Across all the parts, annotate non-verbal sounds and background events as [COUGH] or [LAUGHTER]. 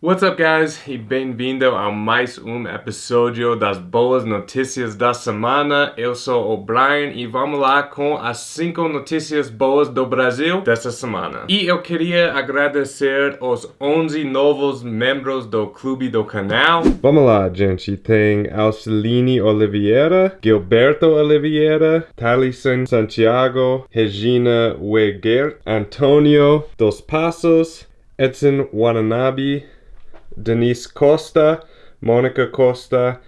What's up guys e bem-vindo a mais um episódio das boas notícias da semana. Eu sou o Brian e vamos lá com as 5 notícias boas do Brasil dessa semana. E eu queria agradecer os 11 novos membros do clube do canal. Vamos lá gente, tem Alceline Oliveira, Gilberto Oliveira, Thalison Santiago, Regina Weger, Antonio Dos Passos, Edson Watanabe, Denise Costa, Mônica Costa,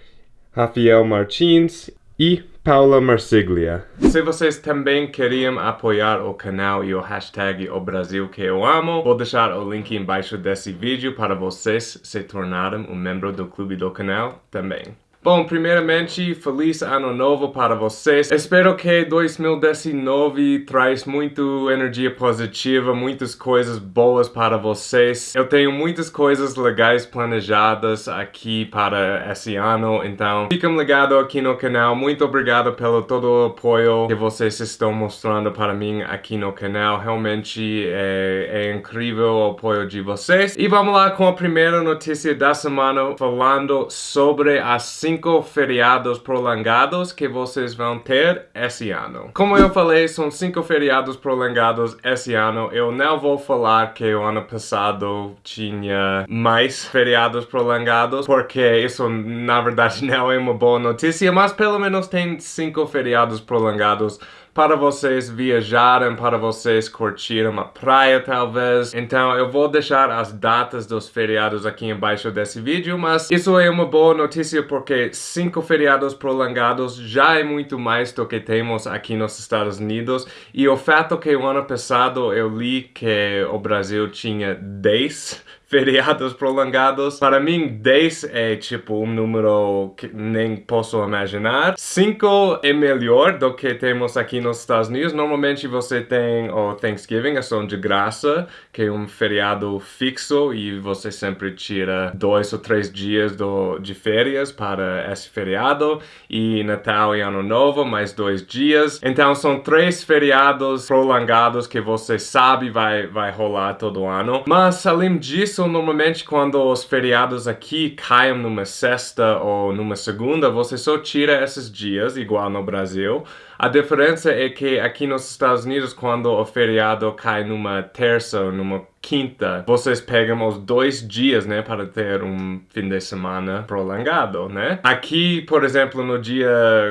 Rafael Martins e Paula Marsiglia. Se vocês também queriam apoiar o canal e o hashtag O Brasil que eu amo, vou deixar o link embaixo desse vídeo para vocês se tornarem um membro do clube do canal também. Bom, primeiramente, feliz ano novo para vocês. Espero que 2019 traz muito energia positiva, muitas coisas boas para vocês. Eu tenho muitas coisas legais planejadas aqui para esse ano, então fiquem ligados aqui no canal. Muito obrigado pelo todo o apoio que vocês estão mostrando para mim aqui no canal. Realmente é, é incrível o apoio de vocês. E vamos lá com a primeira notícia da semana, falando sobre as cinco feriados prolongados que vocês vão ter esse ano. Como eu falei, são cinco feriados prolongados esse ano. Eu não vou falar que o ano passado tinha mais feriados prolongados, porque isso na verdade [LAUGHS] não é uma boa notícia, mas pelo menos tem cinco feriados prolongados para vocês viajarem, para vocês curtirem uma praia talvez. Então eu vou deixar as datas dos feriados aqui embaixo desse vídeo, mas isso é uma boa notícia porque cinco feriados prolongados já é muito mais do que temos aqui nos Estados Unidos. E o fato que o ano passado eu li que o Brasil tinha 10 feriados prolongados. Para mim, 10 é tipo um número que nem posso imaginar. 5 é melhor do que temos aqui nos Estados Unidos. Normalmente você tem o Thanksgiving, é só de graça, que é um feriado fixo e você sempre tira dois ou três dias do, de férias para esse feriado. E Natal e Ano Novo, mais dois dias. Então são três feriados prolongados que você sabe vai, vai rolar todo ano. Mas além disso, isso normalmente quando os feriados aqui caem numa sexta ou numa segunda, você só tira esses dias, igual no Brasil. A diferença é que aqui nos Estados Unidos, quando o feriado cai numa terça ou numa quinta, vocês pegam os dois dias, né, para ter um fim de semana prolongado, né? Aqui, por exemplo, no dia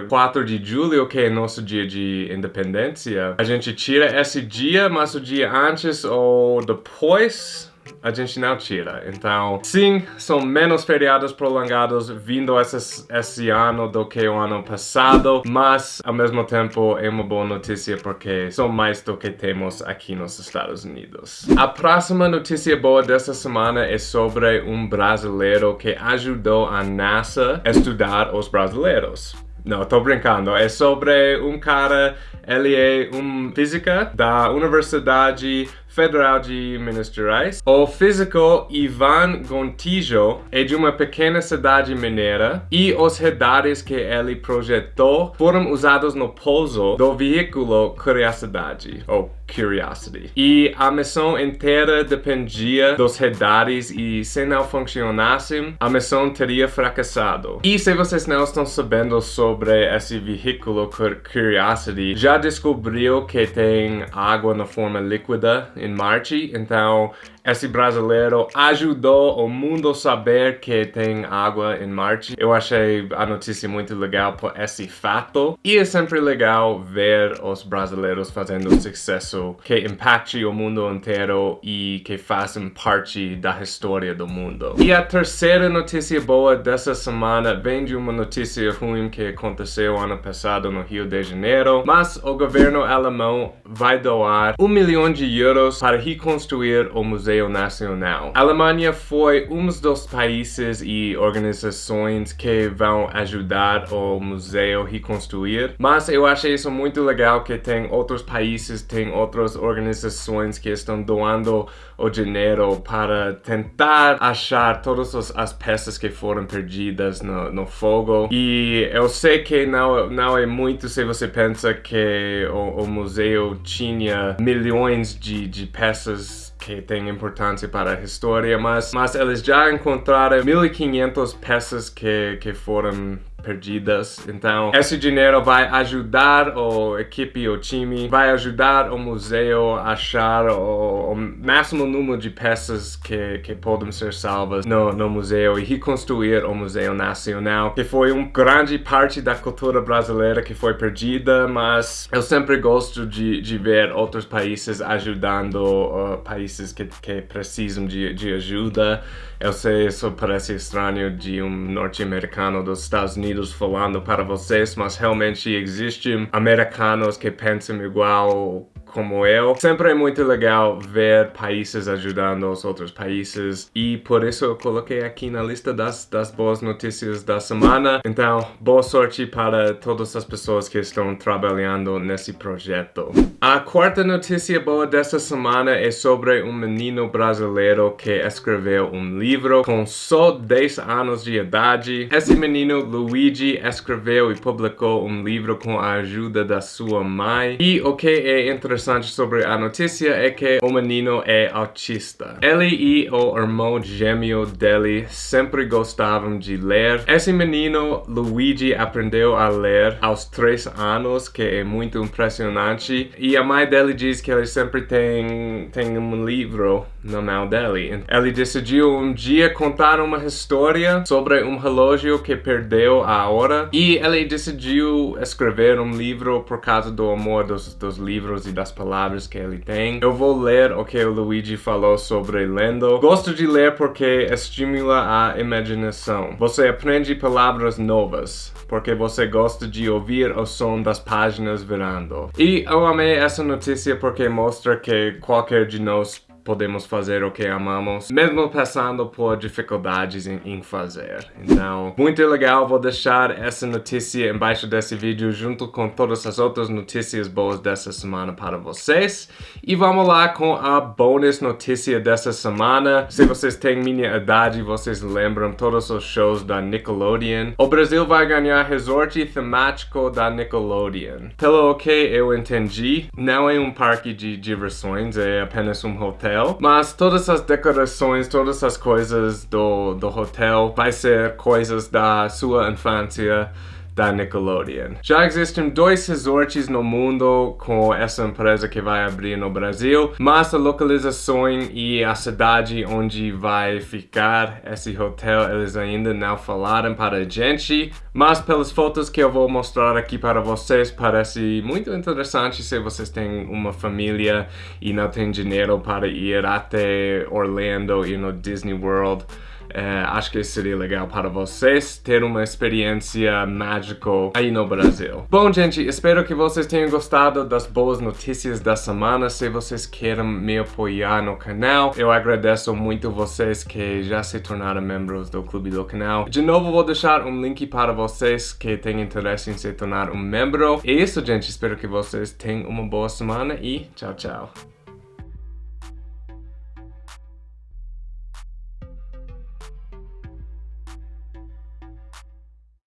4 de julho, que é nosso dia de independência, a gente tira esse dia, mas o dia antes ou depois a gente não tira. Então, sim, são menos feriados prolongados vindo esse, ano do que o ano passado, mas ao mesmo tempo é uma boa notícia porque são mais do que temos aqui nos Estados Unidos. A próxima notícia boa dessa semana é sobre um brasileiro que ajudou a NASA a estudar os brasileiros. Não, tô brincando. É sobre um cara, ele é um física da Universidade Federal de Minas Gerais. O físico Ivan Gontijo é de uma pequena cidade mineira e os radares que ele projetou foram usados no pouso do veículo Curiosidade, ou Curiosity. E a missão inteira dependia dos radares e se não funcionassem, a missão teria fracassado. E se vocês não estão sabendo sobre esse veículo Curiosity, já descobriu que tem água na forma líquida em Marte, então esse brasileiro ajudou o mundo a saber que tem água em Marte. Eu achei a notícia muito legal por esse fato. E é sempre legal ver os brasileiros fazendo sucesso que impacte o mundo inteiro e que façam parte da história do mundo. E a terceira notícia boa dessa semana vem de uma notícia ruim que aconteceu ano passado no Rio de Janeiro, mas o governo alemão vai doar um milhão de euros para reconstruir o Museu Museu Nacional. A Alemanha foi um dos países e organizações que vão ajudar o museu reconstruir, mas eu achei isso muito legal que tem outros países, tem outras organizações que estão doando o dinheiro para tentar achar todas as peças que foram perdidas no, no fogo. E eu sei que não, não é muito se você pensa que o, o museu tinha milhões de, de peças que tem importância para a história, mas, mas eles já encontraram 1.500 peças que, que foram perdidas. Então, esse dinheiro vai ajudar o equipe, o time, vai ajudar o museu a achar o, o máximo número de peças que, que podem ser salvas no, no museu e reconstruir o Museu Nacional, que foi uma grande parte da cultura brasileira que foi perdida, mas eu sempre gosto de, de ver outros países ajudando uh, países que, que precisam de, de ajuda. Eu sei, isso parece estranho de um norte-americano dos Estados Unidos falando para vocês, mas realmente existem americanos que pensam igual como eu. Sempre é muito legal ver países ajudando os outros países e por isso eu coloquei aqui na lista das, das boas notícias da semana. Então, boa sorte para todas as pessoas que estão trabalhando nesse projeto. A quarta notícia boa dessa semana é sobre um menino brasileiro que escreveu um livro com só 10 anos de idade. Esse menino, Luigi, escreveu e publicou um livro com a ajuda da sua mãe. E o que é interessante interessante sobre a notícia é que o menino é autista. Ele e o irmão gêmeo dele sempre gostavam de ler. Esse menino, Luigi, aprendeu a ler aos 3 anos, que é muito impressionante. E a mãe dele diz que ele sempre tem, tem um livro na mão dele. Ele decidiu um dia contar uma história sobre um relógio que perdeu a hora. E ele decidiu escrever um livro por causa do amor dos, dos livros e das as palavras que ele tem. Eu vou ler o que o Luigi falou sobre lendo. Gosto de ler porque estimula a imaginação. Você aprende palavras novas porque você gosta de ouvir o som das páginas virando. E eu amei essa notícia porque mostra que qualquer de nós podemos fazer o que amamos, mesmo passando por dificuldades em, em, fazer. Então, muito legal, vou deixar essa notícia embaixo desse vídeo junto com todas as outras notícias boas dessa semana para vocês. E vamos lá com a bônus notícia dessa semana. Se vocês têm minha idade, vocês lembram todos os shows da Nickelodeon. O Brasil vai ganhar resort temático da Nickelodeon. Pelo que eu entendi, não é um parque de diversões, é apenas um hotel hotel, mas todas as decorações, todas as coisas do, do hotel vai ser coisas da sua infância da Nickelodeon. Já existem dois resorts no mundo com essa empresa que vai abrir no Brasil, mas a localização e a cidade onde vai ficar esse hotel eles ainda não falaram para a gente, mas pelas fotos que eu vou mostrar aqui para vocês parece muito interessante se vocês têm uma família e não têm dinheiro para ir até Orlando e no Disney World. É, acho que seria legal para vocês ter uma experiência mágica aí no Brasil. Bom, gente, espero que vocês tenham gostado das boas notícias da semana. Se vocês querem me apoiar no canal, eu agradeço muito vocês que já se tornaram membros do clube do canal. De novo, vou deixar um link para vocês que têm interesse em se tornar um membro. É isso, gente. Espero que vocês tenham uma boa semana e tchau, tchau.